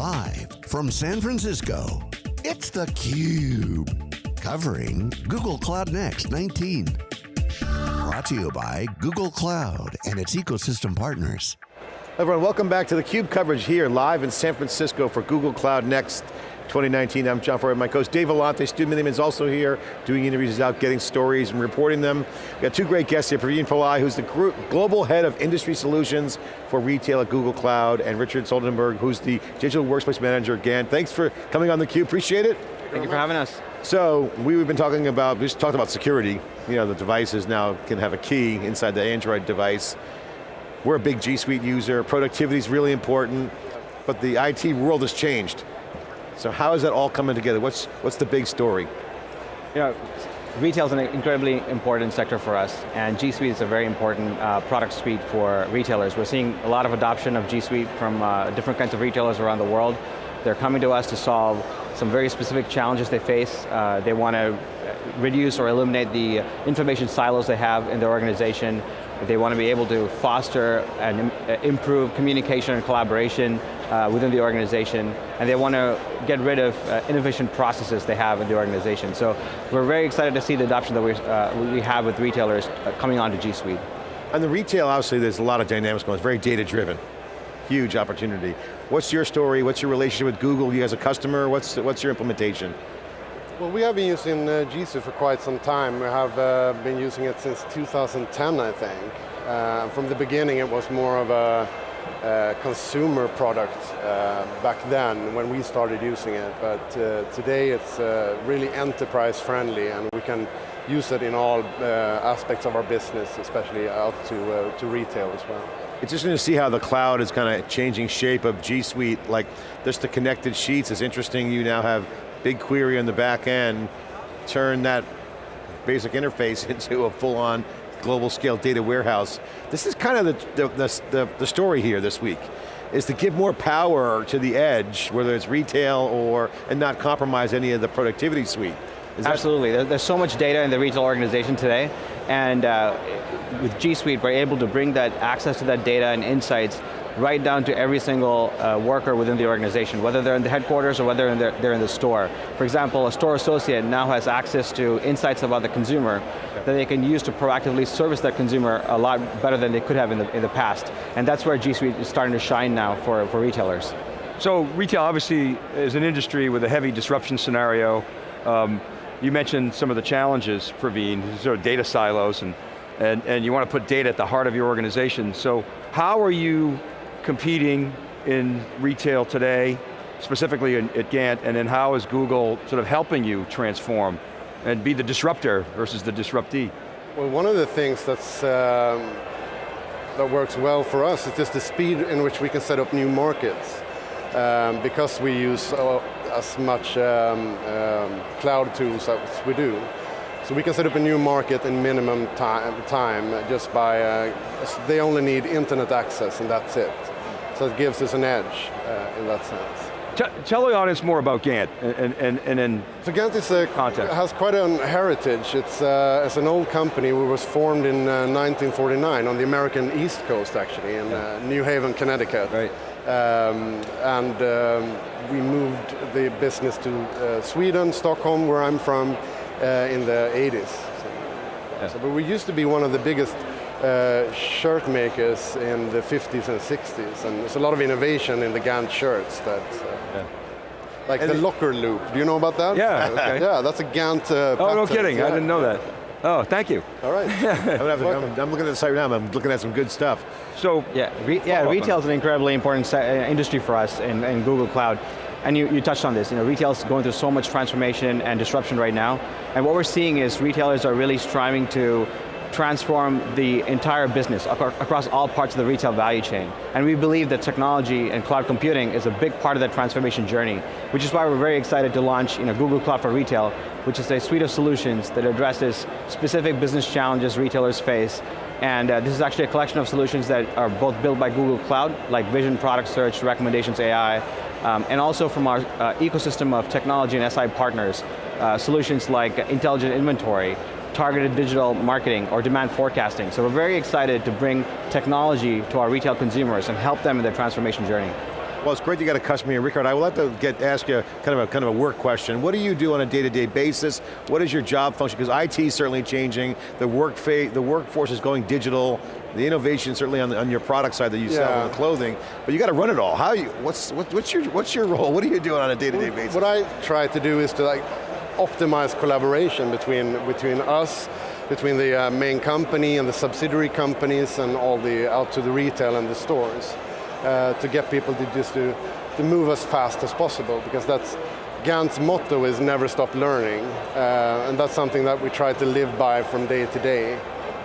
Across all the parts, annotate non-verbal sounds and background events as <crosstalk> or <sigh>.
Live from San Francisco, it's theCUBE. Covering Google Cloud Next 19. Brought to you by Google Cloud and its ecosystem partners. Everyone, welcome back to theCUBE coverage here, live in San Francisco for Google Cloud Next 2019. I'm John Furrier, my co-host Dave Vellante, Stu Miniman is also here, doing interviews out, getting stories and reporting them. We got two great guests here, Praveen Pillai, who's the Global Head of Industry Solutions for Retail at Google Cloud, and Richard Soldenberg, who's the Digital Workspace Manager again. Thanks for coming on theCUBE, appreciate it. Thank you for having us. So, we've been talking about, we just talked about security. You know, the devices now can have a key inside the Android device. We're a big G Suite user, productivity is really important, but the IT world has changed. So how is that all coming together? What's, what's the big story? You know, retail is an incredibly important sector for us, and G Suite is a very important uh, product suite for retailers. We're seeing a lot of adoption of G Suite from uh, different kinds of retailers around the world. They're coming to us to solve some very specific challenges they face. Uh, they want to reduce or eliminate the information silos they have in their organization. They want to be able to foster and improve communication and collaboration uh, within the organization, and they want to get rid of uh, inefficient processes they have in the organization. So we're very excited to see the adoption that we, uh, we have with retailers uh, coming onto G Suite. And the retail, obviously there's a lot of dynamics going, it's very data driven. Huge opportunity. What's your story? What's your relationship with Google? You as a customer, what's, what's your implementation? Well, we have been using uh, G Suite for quite some time. We have uh, been using it since 2010, I think. Uh, from the beginning, it was more of a uh, consumer product uh, back then when we started using it, but uh, today it's really enterprise friendly and we can use it in all aspects of our business, especially out to, to retail as well. It's interesting to see how the cloud is kind of changing shape of G Suite, like just the connected sheets is interesting. You now have BigQuery on the back end, turn that basic interface <laughs> into a full-on global scale data warehouse. This is kind of the, the, the, the, story here this week, is to give more power to the edge, whether it's retail or, and not compromise any of the productivity suite. Is Absolutely, there's so much data in the retail organization today, and uh, with G Suite, we're able to bring that access to that data and insights right down to every single uh, worker within the organization, whether they're in the headquarters or whether they're, they're in the store. For example, a store associate now has access to insights about the consumer that they can use to proactively service that consumer a lot better than they could have in the, in the past. And that's where G Suite is starting to shine now for, for retailers. So retail obviously is an industry with a heavy disruption scenario. Um, you mentioned some of the challenges, Praveen, sort of data silos, and, and, and you want to put data at the heart of your organization. So how are you competing in retail today, specifically in, at Gant, and then how is Google sort of helping you transform and be the disruptor versus the disruptee? Well, one of the things that's, um, that works well for us is just the speed in which we can set up new markets. Um, because we use uh, as much um, um, cloud tools as we do. So we can set up a new market in minimum time, time just by, uh, they only need internet access and that's it. So it gives us an edge uh, in that sense. Tell the audience more about Gant and, and, and then So Gant is a, has quite a heritage. It's, uh, it's an old company It was formed in uh, 1949 on the American East Coast actually, in uh, New Haven, Connecticut. Right. Um, and um, we moved the business to uh, Sweden, Stockholm, where I'm from, uh, in the 80s. So, yeah. so, but we used to be one of the biggest uh, shirt makers in the 50s and 60s, and there's a lot of innovation in the Gant shirts that, uh, yeah. like and the locker loop. Do you know about that? Yeah, okay. <laughs> Yeah, that's a Gant uh, Oh, no kidding, yeah. I didn't know that. Oh, thank you. All right. <laughs> I'm, I'm, I'm, looking at the site right now, I'm looking at some good stuff. So, yeah, re yeah retail is an incredibly important uh, industry for us in, in Google Cloud. And you, you touched on this, you know, retail is going through so much transformation and disruption right now. And what we're seeing is retailers are really striving to transform the entire business across all parts of the retail value chain. And we believe that technology and cloud computing is a big part of that transformation journey, which is why we're very excited to launch you know, Google Cloud for Retail, which is a suite of solutions that addresses specific business challenges retailers face. And uh, this is actually a collection of solutions that are both built by Google Cloud, like Vision, Product Search, Recommendations AI, um, and also from our uh, ecosystem of technology and SI partners, uh, solutions like intelligent inventory, targeted digital marketing or demand forecasting. So we're very excited to bring technology to our retail consumers and help them in their transformation journey. Well, it's great you got a customer here. Rickard, I would like to get ask you kind of a kind of a work question. What do you do on a day-to-day -day basis? What is your job function? Because IT is certainly changing. The work the workforce is going digital. The innovation certainly on, the, on your product side that you yeah. sell in the clothing, but you got to run it all. How you? What's what, what's your what's your role? What are you doing on a day-to-day -day basis? What I try to do is to like optimize collaboration between between us between the uh, main company and the subsidiary companies and all the out to the retail and the stores uh, to get people to just to, to move as fast as possible because that's Gant's motto is never stop learning uh, and that's something that we try to live by from day to day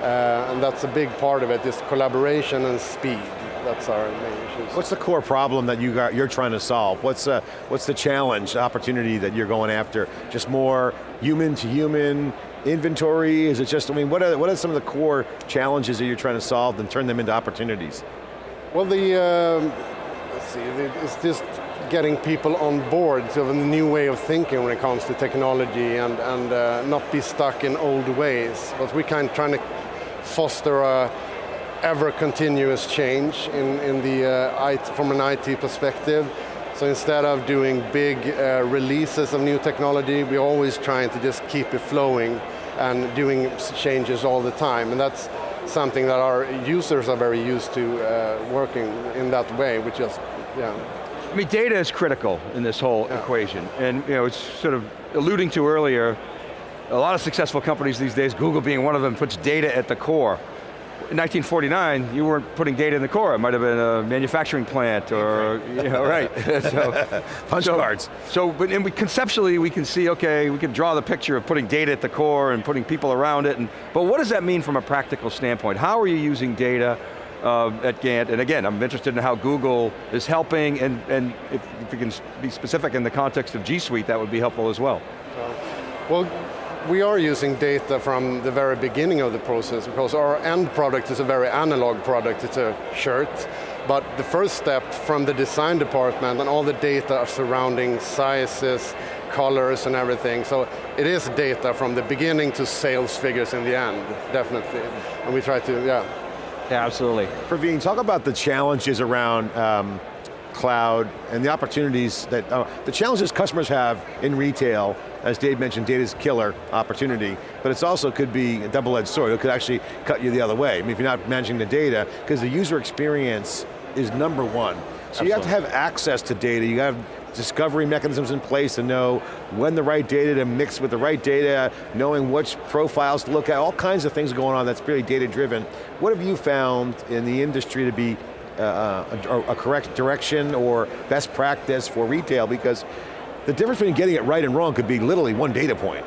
uh, and that's a big part of it is collaboration and speed that's our main issues. What's the core problem that you got, you're trying to solve? What's, uh, what's the challenge, opportunity that you're going after? Just more human to human, inventory? Is it just, I mean, what are, what are some of the core challenges that you're trying to solve and turn them into opportunities? Well, the, um, let's see, it's just getting people on board to a new way of thinking when it comes to technology and, and uh, not be stuck in old ways. But we're kind of trying to foster a ever continuous change in, in the, uh, IT, from an IT perspective. So instead of doing big uh, releases of new technology, we're always trying to just keep it flowing and doing changes all the time. And that's something that our users are very used to uh, working in that way, which is, yeah. I mean, data is critical in this whole yeah. equation. And you know, it's sort of alluding to earlier, a lot of successful companies these days, Google being one of them, puts data at the core. In 1949, you weren't putting data in the core. It might have been a manufacturing plant or, you know, right. <laughs> so, Punch so, cards. So, but we, conceptually we can see, okay, we can draw the picture of putting data at the core and putting people around it, and, but what does that mean from a practical standpoint? How are you using data uh, at Gant? And again, I'm interested in how Google is helping, and, and if, if you can be specific in the context of G Suite, that would be helpful as well. Well, we are using data from the very beginning of the process because our end product is a very analog product, it's a shirt, but the first step from the design department and all the data surrounding sizes, colors and everything, so it is data from the beginning to sales figures in the end, definitely. And we try to, yeah. Yeah, absolutely. Praveen, talk about the challenges around um, cloud and the opportunities that, uh, the challenges customers have in retail, as Dave mentioned, data's killer opportunity, but it also could be a double-edged sword. It could actually cut you the other way. I mean, if you're not managing the data, because the user experience is number one. So Absolutely. you have to have access to data, you have discovery mechanisms in place to know when the right data to mix with the right data, knowing which profiles to look at, all kinds of things going on that's really data driven. What have you found in the industry to be Uh, uh, a, a, correct direction or best practice for retail because the difference between getting it right and wrong could be literally one data point.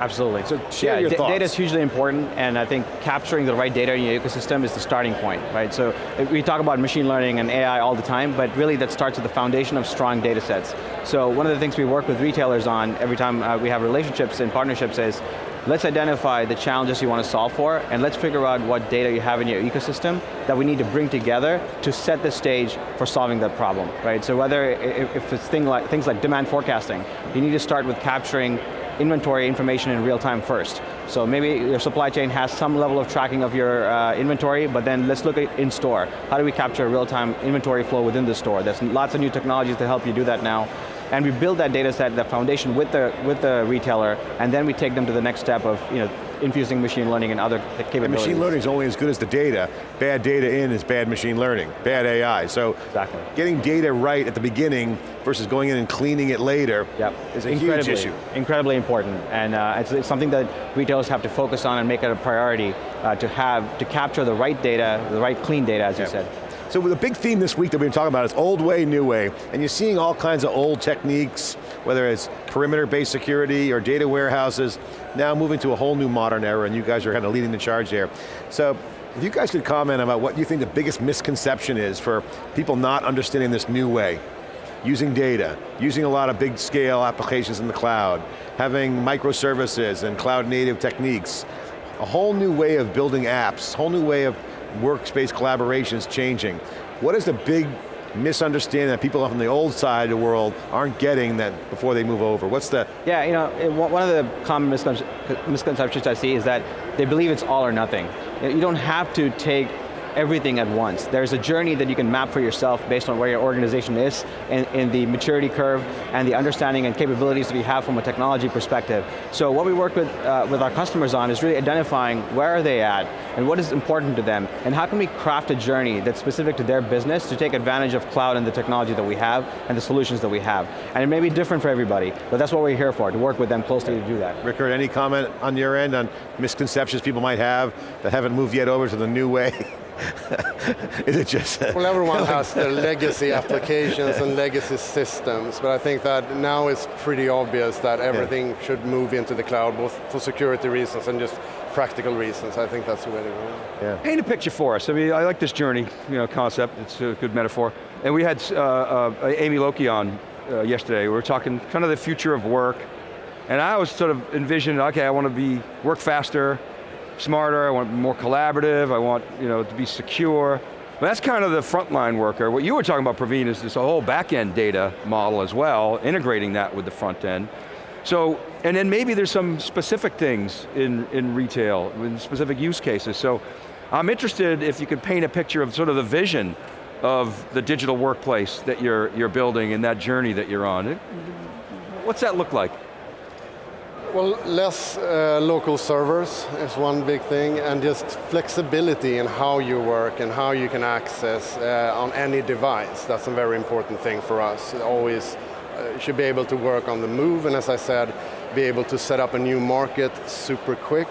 Absolutely. So share yeah, your thoughts. Data is hugely important, and I think capturing the right data in your ecosystem is the starting point, right? So uh, we talk about machine learning and AI all the time, but really that starts with the foundation of strong data sets. So one of the things we work with retailers on every time uh, we have relationships and partnerships is, let's identify the challenges you want to solve for, and let's figure out what data you have in your ecosystem that we need to bring together to set the stage for solving that problem, right? So whether, if it's thing like, things like demand forecasting, you need to start with capturing inventory information in real time first. So maybe your supply chain has some level of tracking of your uh, inventory, but then let's look at in store. How do we capture real-time inventory flow within the store? There's lots of new technologies to help you do that now and we build that data set, that foundation with the, with the retailer, and then we take them to the next step of you know, infusing machine learning and other capabilities. And machine learning is only as good as the data. Bad data in is bad machine learning, bad AI. So exactly. getting data right at the beginning versus going in and cleaning it later yep. is a huge issue. Incredibly important, and uh, it's, it's, something that retailers have to focus on and make it a priority uh, to have, to capture the right data, the right clean data, as yep. you said. So the big theme this week that we've been talking about is old way, new way, and you're seeing all kinds of old techniques, whether it's perimeter-based security or data warehouses, now moving to a whole new modern era, and you guys are kind of leading the charge there. So, if you guys could comment about what you think the biggest misconception is for people not understanding this new way, using data, using a lot of big scale applications in the cloud, having microservices and cloud native techniques, a whole new way of building apps, whole new way of workspace collaboration is changing. What is the big misunderstanding that people from the old side of the world aren't getting that before they move over? What's the? Yeah, you know, one of the common misconceptions I see is that they believe it's all or nothing. You don't have to take everything at once. There's a journey that you can map for yourself based on where your organization is in, in the maturity curve and the understanding and capabilities that we have from a technology perspective. So what we work with, uh, with our customers on is really identifying where are they at and what is important to them and how can we craft a journey that's specific to their business to take advantage of cloud and the technology that we have and the solutions that we have. And it may be different for everybody, but that's what we're here for, to work with them closely to do that. Rickard, any comment on your end on misconceptions people might have that haven't moved yet over to the new way? <laughs> <laughs> Is it just? well, everyone has their <laughs> legacy applications and legacy systems, but I think that now it's pretty obvious that everything yeah. should move into the cloud, both for security reasons and just practical reasons. I think that's the way to go. Yeah. Paint a picture for us. I mean, I like this journey, you know, concept. It's a good metaphor. And we had uh, uh, Amy Lokey on uh, yesterday. We were talking kind of the future of work. And I was sort of envisioning, okay, I want to be, work faster, smarter, I want more collaborative, I want you know, to be secure. But that's kind of the frontline worker. What you were talking about, Praveen, is this whole back-end data model as well, integrating that with the front end. So, and then maybe there's some specific things in, in retail, in specific use cases. So, I'm interested if you could paint a picture of sort of the vision of the digital workplace that you're, you're building and that journey that you're on. What's that look like? Well, less uh, local servers is one big thing, and just flexibility in how you work and how you can access uh, on any device. That's a very important thing for us. Always uh, should be able to work on the move, and as I said, be able to set up a new market super quick.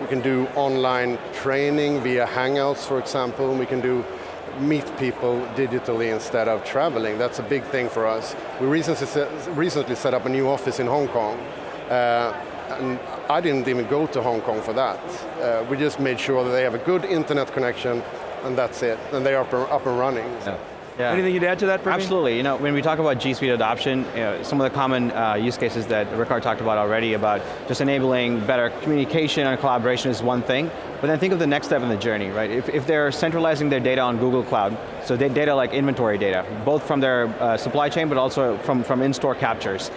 We can do online training via Hangouts, for example. We can do meet people digitally instead of traveling. That's a big thing for us. We recently set, up a new office in Hong Kong and I didn't even go to Hong Kong for that. Uh, we just made sure that they have a good internet connection and that's it, and they are up and running. Yeah. Yeah. Anything you'd add to that, Absolutely, you know, when we talk about G Suite adoption, you know, some of the common uh, use cases that Rickard talked about already about just enabling better communication and collaboration is one thing, but then think of the next step in the journey, right? If, if they're centralizing their data on Google Cloud, so data like inventory data, both from their uh, supply chain, but also from, from in-store captures,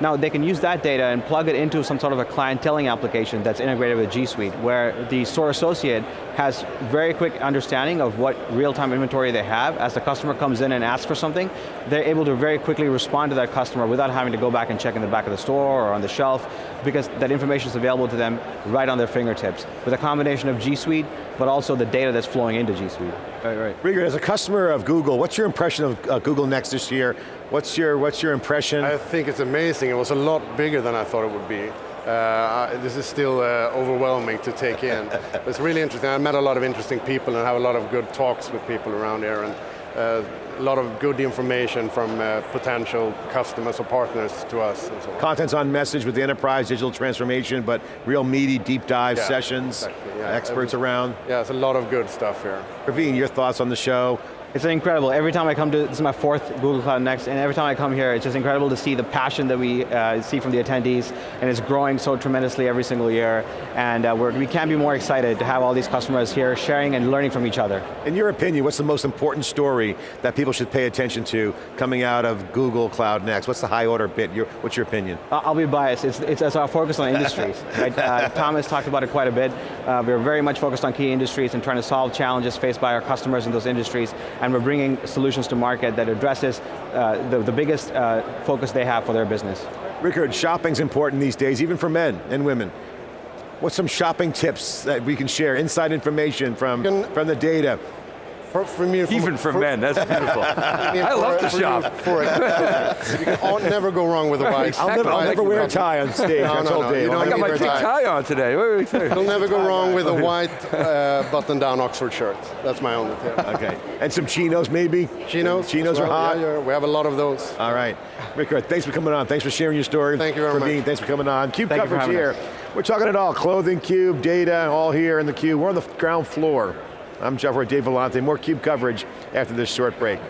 now they can use that data and plug it into some sort of a clienteling application that's integrated with G Suite, where the store associate has very quick understanding of what real-time inventory they have. As the customer comes in and asks for something, they're able to very quickly respond to that customer without having to go back and check in the back of the store or on the shelf, because that information is available to them right on their fingertips. With a combination of G Suite, but also the data that's flowing into G Suite. Right, right. Rickard, as a customer of Google, what's your impression of uh, Google Next this year? What's your, what's your impression? I think it's amazing. It was a lot bigger than I thought it would be. Uh, this is still uh, overwhelming to take in. <laughs> it's really interesting. I met a lot of interesting people and have a lot of good talks with people around here. And uh, a lot of good information from uh, potential customers or partners to us. So Content's on message with the enterprise digital transformation, but real meaty deep dive yeah, sessions, exactly, yeah. experts around. Yeah, it's a lot of good stuff here. Praveen, your thoughts on the show? It's incredible. Every time I come to, this is my fourth Google Cloud Next, and every time I come here, it's just incredible to see the passion that we uh, see from the attendees, and it's growing so tremendously every single year, and uh, we can't be more excited to have all these customers here sharing and learning from each other. In your opinion, what's the most important story that people should pay attention to coming out of Google Cloud Next? What's the high order bit? Your, what's your opinion? I'll be biased. It's, it's, it's our focus on industries. <laughs> right? uh, Thomas talked about it quite a bit. Uh, we're very much focused on key industries and trying to solve challenges faced by our customers in those industries, and we're bringing solutions solutions to market that addresses uh, the, the biggest uh, focus they have for their business. Rickard, shopping's important these days, even for men and women. What's some shopping tips that we can share, inside information from, from the data? For, for me, Even for, for, men, that's beautiful. <laughs> I love to shop. For it, <laughs> you can never go wrong with a white. I'll never, I'll never wear a tie on stage, no, no, no, You don't I got my pink tie on today. What are You'll never go wrong with a white uh, button-down Oxford shirt. That's my only tip. Okay, and some chinos maybe? Chinos. Chinos well, are hot? Yeah, yeah, we have a lot of those. All right. Rickard, thanks for coming on. Thanks for sharing your story. Thank you very Praveen, much. Thanks for coming on. CUBE Thank coverage here. Us. We're talking it all, clothing, CUBE, data, all here in the CUBE. We're on the ground floor. I'm John Furrier, Dave Vellante. More CUBE coverage after this short break.